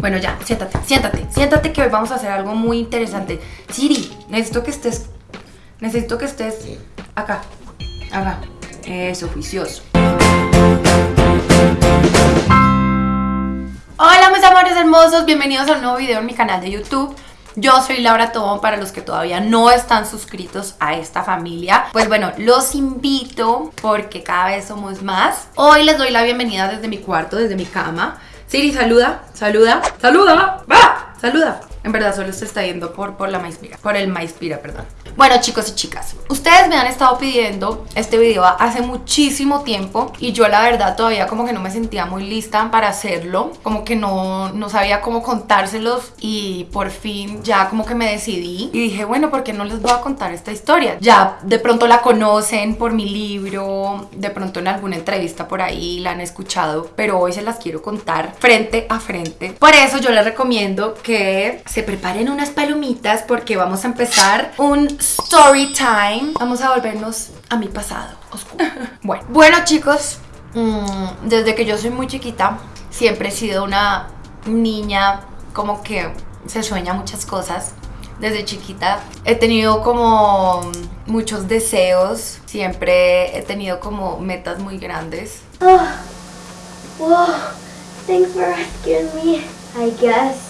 Bueno, ya, siéntate, siéntate, siéntate que hoy vamos a hacer algo muy interesante. Siri, necesito que estés, necesito que estés acá, acá. Eso, juicioso. Hola mis amores hermosos, bienvenidos a un nuevo video en mi canal de YouTube. Yo soy Laura Tobón para los que todavía no están suscritos a esta familia. Pues bueno, los invito porque cada vez somos más. Hoy les doy la bienvenida desde mi cuarto, desde mi cama. Siri, saluda, saluda, saluda, va, saluda. En verdad solo se está yendo por, por la maispira, por el maispira, perdón. Bueno chicos y chicas, ustedes me han estado pidiendo este video hace muchísimo tiempo y yo la verdad todavía como que no me sentía muy lista para hacerlo, como que no, no sabía cómo contárselos y por fin ya como que me decidí y dije bueno, ¿por qué no les voy a contar esta historia? Ya de pronto la conocen por mi libro, de pronto en alguna entrevista por ahí la han escuchado, pero hoy se las quiero contar frente a frente. Por eso yo les recomiendo que se preparen unas palomitas porque vamos a empezar un story time. Vamos a volvernos a mi pasado oscuro. bueno, bueno chicos, mm, desde que yo soy muy chiquita, siempre he sido una niña como que se sueña muchas cosas. Desde chiquita he tenido como muchos deseos, siempre he tenido como metas muy grandes. Oh, whoa, thanks for rescuing me, I guess.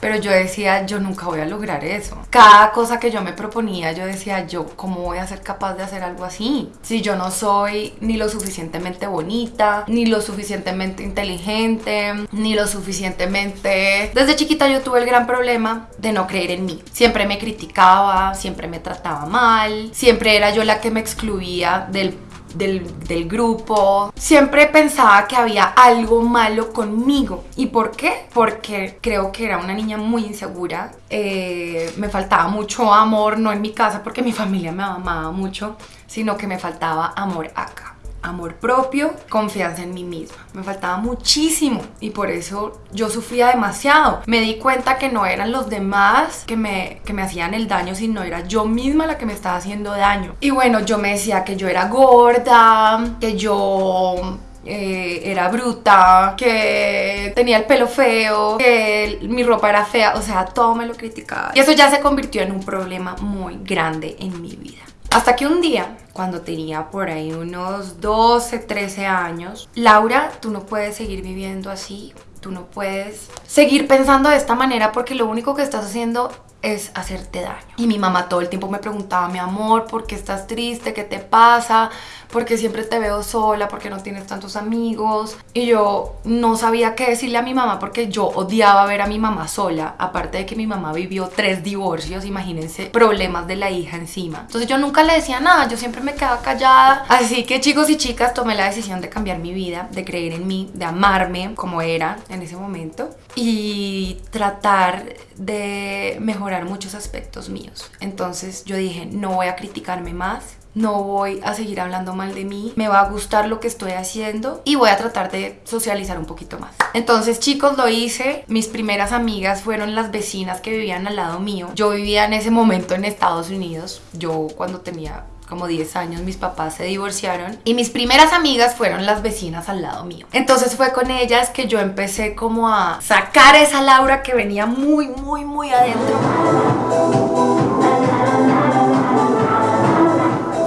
Pero yo decía, yo nunca voy a lograr eso. Cada cosa que yo me proponía, yo decía, yo, ¿cómo voy a ser capaz de hacer algo así? Si yo no soy ni lo suficientemente bonita, ni lo suficientemente inteligente, ni lo suficientemente... Desde chiquita yo tuve el gran problema de no creer en mí. Siempre me criticaba, siempre me trataba mal, siempre era yo la que me excluía del del, grupo. Siempre pensaba que había algo malo conmigo. ¿Y por qué? Porque creo que era una niña muy insegura. Eh, me faltaba mucho amor, no en mi casa porque mi familia me amaba mucho, sino que me faltaba amor acá amor propio, confianza en mí misma. Me faltaba muchísimo y por eso yo sufría demasiado. Me di cuenta que no eran los demás que me, que me hacían el daño, sino era yo misma la que me estaba haciendo daño. Y bueno, yo me decía que yo era gorda, que yo eh, era bruta, que tenía el pelo feo, que mi ropa era fea, o sea, todo me lo criticaba. Y eso ya se convirtió en un problema muy grande en mi vida. Hasta que un día, cuando tenía por ahí unos 12, 13 años, Laura, tú no puedes seguir viviendo así, tú no puedes seguir pensando de esta manera porque lo único que estás haciendo es hacerte daño. Y mi mamá todo el tiempo me preguntaba, mi amor, ¿por qué estás triste? ¿Qué te pasa? porque siempre te veo sola, porque no tienes tantos amigos. Y yo no sabía qué decirle a mi mamá porque yo odiaba ver a mi mamá sola, aparte de que mi mamá vivió tres divorcios, imagínense, problemas de la hija encima. Entonces yo nunca le decía nada, yo siempre me quedaba callada. Así que chicos y chicas, tomé la decisión de cambiar mi vida, de creer en mí, de amarme como era en ese momento y tratar de mejorar muchos aspectos míos. Entonces yo dije, no voy a criticarme más, no voy a seguir hablando mal de mí, me va a gustar lo que estoy haciendo y voy a tratar de socializar un poquito más. Entonces chicos lo hice, mis primeras amigas fueron las vecinas que vivían al lado mío. Yo vivía en ese momento en Estados Unidos, yo cuando tenía como 10 años mis papás se divorciaron y mis primeras amigas fueron las vecinas al lado mío. Entonces fue con ellas que yo empecé como a sacar esa Laura que venía muy, muy, muy adentro.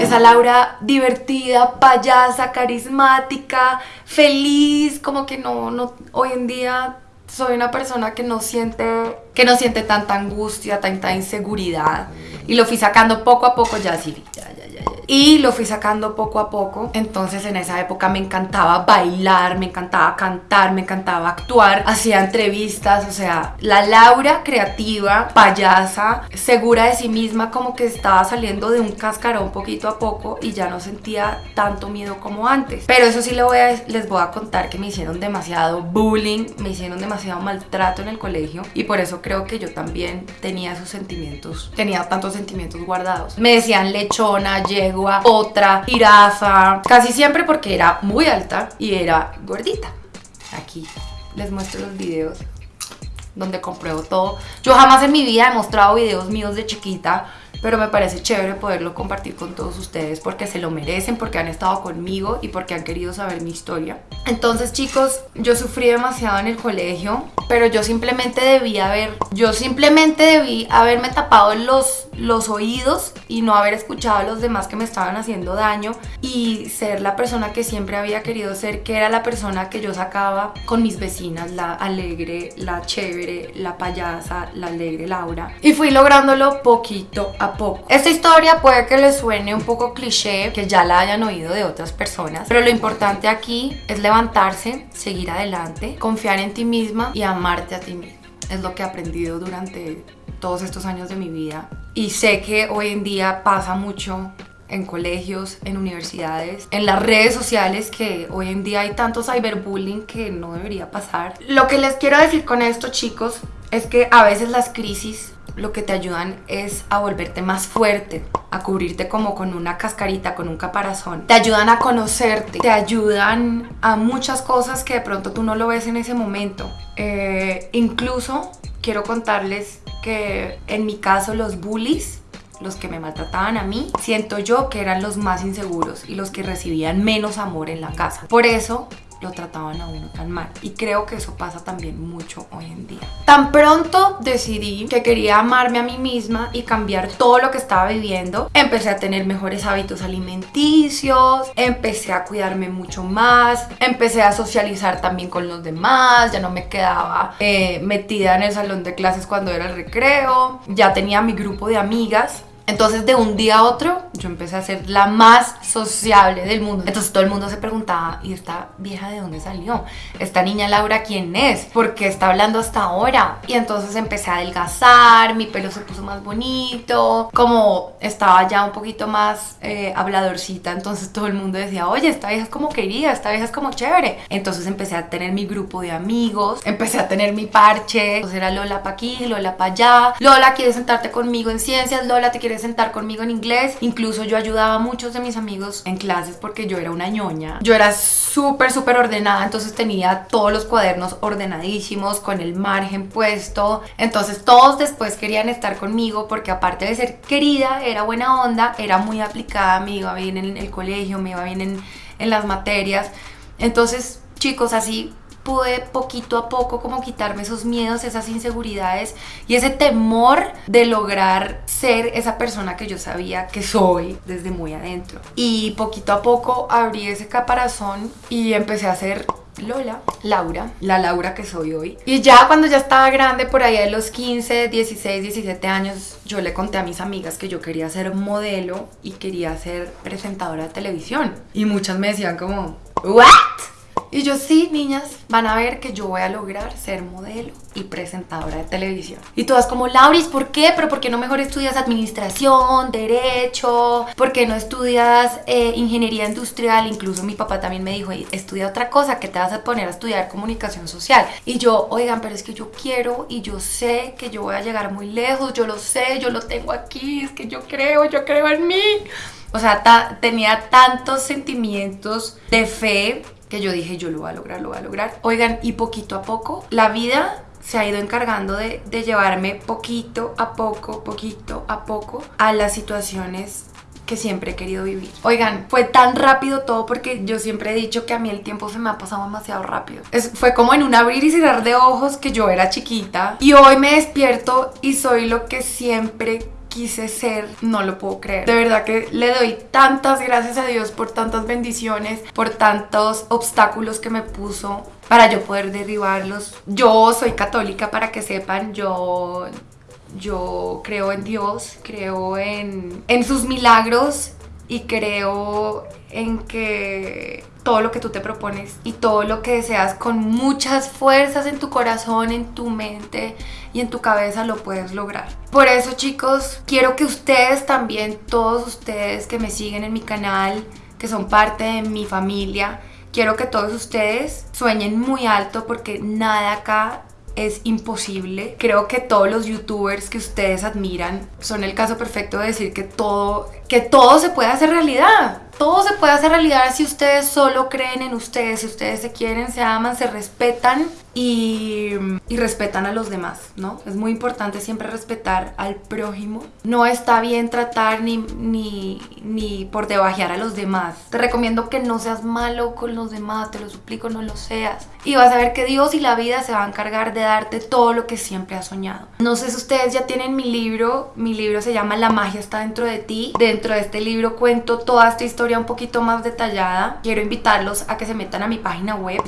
Esa Laura divertida, payasa, carismática, feliz, como que no, no, hoy en día soy una persona que no siente, que no siente tanta angustia, tanta inseguridad. Y lo fui sacando poco a poco, ya sí, ya, ya, Y lo fui sacando poco a poco. Entonces en esa época me encantaba bailar, me encantaba cantar, me encantaba actuar. Hacía entrevistas, o sea, la Laura creativa, payasa, segura de sí misma, como que estaba saliendo de un cascarón poquito a poco y ya no sentía tanto miedo como antes. Pero eso sí voy a, les voy a contar que me hicieron demasiado bullying, me hicieron demasiado maltrato en el colegio y por eso creo que yo también tenía esos sentimientos, tenía tantos sentimientos guardados. Me decían lechona, otra, jirafa, casi siempre porque era muy alta y era gordita. Aquí les muestro los videos donde compruebo todo. Yo jamás en mi vida he mostrado videos míos de chiquita pero me parece chévere poderlo compartir con todos ustedes porque se lo merecen, porque han estado conmigo y porque han querido saber mi historia. Entonces chicos, yo sufrí demasiado en el colegio, pero yo simplemente debía haber, yo simplemente debí haberme tapado los, los oídos y no haber escuchado a los demás que me estaban haciendo daño y ser la persona que siempre había querido ser, que era la persona que yo sacaba con mis vecinas, la alegre, la chévere, la payasa, la alegre Laura. Y fui lográndolo poquito a poco. Esta historia puede que les suene un poco cliché, que ya la hayan oído de otras personas, pero lo importante aquí es levantarse, seguir adelante, confiar en ti misma y amarte a ti misma. Es lo que he aprendido durante todos estos años de mi vida. Y sé que hoy en día pasa mucho en colegios, en universidades, en las redes sociales que hoy en día hay tanto cyberbullying que no debería pasar. Lo que les quiero decir con esto chicos es que a veces las crisis lo que te ayudan es a volverte más fuerte, a cubrirte como con una cascarita, con un caparazón. Te ayudan a conocerte, te ayudan a muchas cosas que de pronto tú no lo ves en ese momento. Eh, incluso quiero contarles que en mi caso los bullies los que me maltrataban a mí, siento yo que eran los más inseguros y los que recibían menos amor en la casa. Por eso lo trataban a uno tan mal. Y creo que eso pasa también mucho hoy en día. Tan pronto decidí que quería amarme a mí misma y cambiar todo lo que estaba viviendo, empecé a tener mejores hábitos alimenticios, empecé a cuidarme mucho más, empecé a socializar también con los demás, ya no me quedaba eh, metida en el salón de clases cuando era el recreo, ya tenía mi grupo de amigas entonces de un día a otro yo empecé a ser la más sociable del mundo. Entonces todo el mundo se preguntaba, ¿y esta vieja de dónde salió? ¿Esta niña Laura quién es? ¿Por qué está hablando hasta ahora? Y entonces empecé a adelgazar, mi pelo se puso más bonito, como estaba ya un poquito más eh, habladorcita, entonces todo el mundo decía, oye, esta vieja es como querida, esta vieja es como chévere. Entonces empecé a tener mi grupo de amigos, empecé a tener mi parche, entonces era Lola pa' aquí, Lola pa' allá, Lola, ¿quieres sentarte conmigo en ciencias? Lola, ¿te quieres sentar conmigo en inglés. Incluso yo ayudaba a muchos de mis amigos en clases porque yo era una ñoña. Yo era súper, súper ordenada, entonces tenía todos los cuadernos ordenadísimos, con el margen puesto. Entonces todos después querían estar conmigo porque aparte de ser querida, era buena onda, era muy aplicada, me iba bien en el colegio, me iba bien en, en las materias. Entonces, chicos, así pude poquito a poco como quitarme esos miedos, esas inseguridades y ese temor de lograr ser esa persona que yo sabía que soy desde muy adentro. Y poquito a poco abrí ese caparazón y empecé a ser Lola, Laura, la Laura que soy hoy. Y ya cuando ya estaba grande, por ahí de los 15, 16, 17 años, yo le conté a mis amigas que yo quería ser modelo y quería ser presentadora de televisión. Y muchas me decían como, ¿what? Y yo, sí, niñas, van a ver que yo voy a lograr ser modelo y presentadora de televisión. Y todas como, Lauris, ¿por qué? ¿Pero por qué no mejor estudias administración, derecho? ¿Por qué no estudias eh, ingeniería industrial? Incluso mi papá también me dijo, estudia otra cosa, que te vas a poner a estudiar comunicación social. Y yo, oigan, pero es que yo quiero y yo sé que yo voy a llegar muy lejos, yo lo sé, yo lo tengo aquí, es que yo creo, yo creo en mí. O sea, tenía tantos sentimientos de fe que yo dije, yo lo voy a lograr, lo voy a lograr. Oigan, y poquito a poco, la vida se ha ido encargando de, de llevarme poquito a poco, poquito a poco a las situaciones que siempre he querido vivir. Oigan, fue tan rápido todo porque yo siempre he dicho que a mí el tiempo se me ha pasado demasiado rápido. Fue como en un abrir y cerrar de ojos que yo era chiquita y hoy me despierto y soy lo que siempre quise ser, no lo puedo creer. De verdad que le doy tantas gracias a Dios por tantas bendiciones, por tantos obstáculos que me puso para yo poder derribarlos. Yo soy católica para que sepan, yo yo creo en Dios, creo en, en sus milagros y creo en que todo lo que tú te propones y todo lo que deseas con muchas fuerzas en tu corazón, en tu mente y en tu cabeza lo puedes lograr. Por eso chicos, quiero que ustedes también, todos ustedes que me siguen en mi canal, que son parte de mi familia, quiero que todos ustedes sueñen muy alto porque nada acá es imposible. Creo que todos los youtubers que ustedes admiran son el caso perfecto de decir que todo, que todo se puede hacer realidad todo se puede hacer realidad si ustedes solo creen en ustedes, si ustedes se quieren, se aman, se respetan y, y, respetan a los demás, ¿no? Es muy importante siempre respetar al prójimo. No está bien tratar ni, ni, ni por debajear a los demás. Te recomiendo que no seas malo con los demás, te lo suplico, no lo seas. Y vas a ver que Dios y la vida se van a encargar de darte todo lo que siempre has soñado. No sé si ustedes ya tienen mi libro, mi libro se llama La magia está dentro de ti. Dentro de este libro cuento toda esta historia un poquito más detallada. Quiero invitarlos a que se metan a mi página web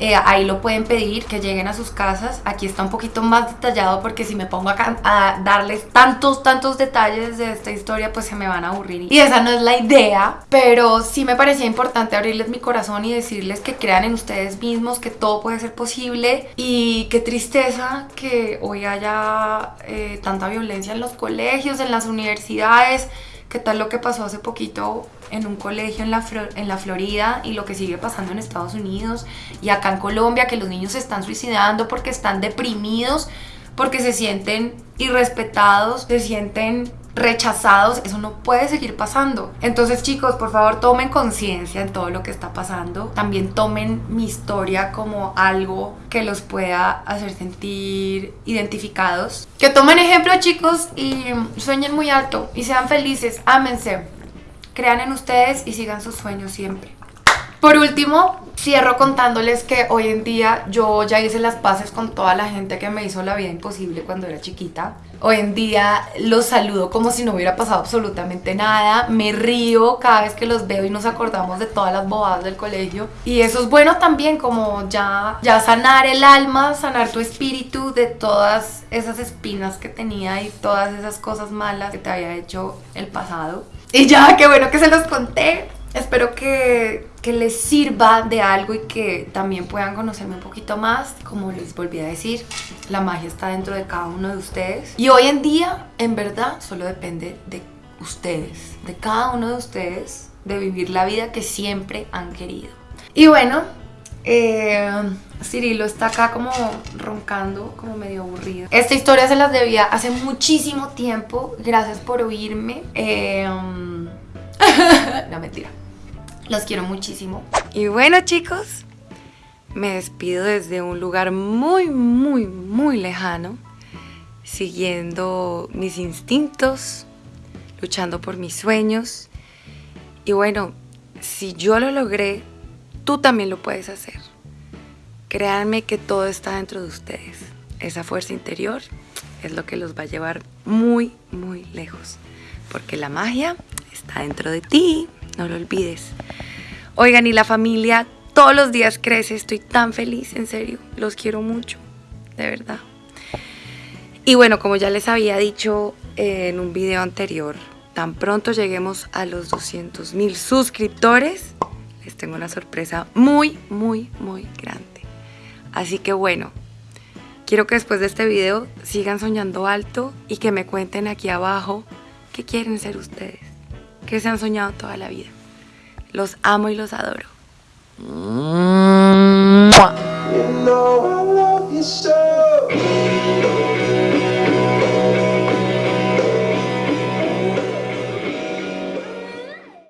eh, ahí lo pueden pedir, que lleguen a sus casas. Aquí está un poquito más detallado porque si me pongo a, a darles tantos, tantos detalles de esta historia, pues se me van a aburrir. Y esa no es la idea, pero sí me parecía importante abrirles mi corazón y decirles que crean en ustedes mismos, que todo puede ser posible. Y qué tristeza que hoy haya eh, tanta violencia en los colegios, en las universidades. ¿Qué tal lo que pasó hace poquito en un colegio en la, en la Florida y lo que sigue pasando en Estados Unidos y acá en Colombia, que los niños se están suicidando porque están deprimidos, porque se sienten irrespetados, se sienten rechazados, eso no puede seguir pasando. Entonces chicos, por favor tomen conciencia en todo lo que está pasando. También tomen mi historia como algo que los pueda hacer sentir identificados. Que tomen ejemplo chicos y sueñen muy alto y sean felices, ámense, crean en ustedes y sigan sus sueños siempre. Por último, cierro contándoles que hoy en día yo ya hice las paces con toda la gente que me hizo la vida imposible cuando era chiquita. Hoy en día los saludo como si no hubiera pasado absolutamente nada. Me río cada vez que los veo y nos acordamos de todas las bobadas del colegio. Y eso es bueno también, como ya, ya sanar el alma, sanar tu espíritu de todas esas espinas que tenía y todas esas cosas malas que te había hecho el pasado. Y ya, qué bueno que se los conté. Espero que, que, les sirva de algo y que también puedan conocerme un poquito más. Como les volví a decir, la magia está dentro de cada uno de ustedes. Y hoy en día, en verdad, solo depende de ustedes, de cada uno de ustedes, de vivir la vida que siempre han querido. Y bueno, eh, Cirilo está acá como roncando, como medio aburrido. Esta historia se las debía hace muchísimo tiempo. Gracias por oírme. Eh, no, mentira. Los quiero muchísimo. Y bueno chicos, me despido desde un lugar muy, muy, muy lejano, siguiendo mis instintos, luchando por mis sueños. Y bueno, si yo lo logré, tú también lo puedes hacer. Créanme que todo está dentro de ustedes. Esa fuerza interior es lo que los va a llevar muy, muy lejos. Porque la magia está dentro de ti, no lo olvides. Oigan, y la familia todos los días crece, estoy tan feliz, en serio, los quiero mucho, de verdad. Y bueno, como ya les había dicho en un video anterior, tan pronto lleguemos a los 200 mil suscriptores, les tengo una sorpresa muy, muy, muy grande. Así que bueno, quiero que después de este video sigan soñando alto y que me cuenten aquí abajo qué quieren ser ustedes, que se han soñado toda la vida. Los amo y los adoro.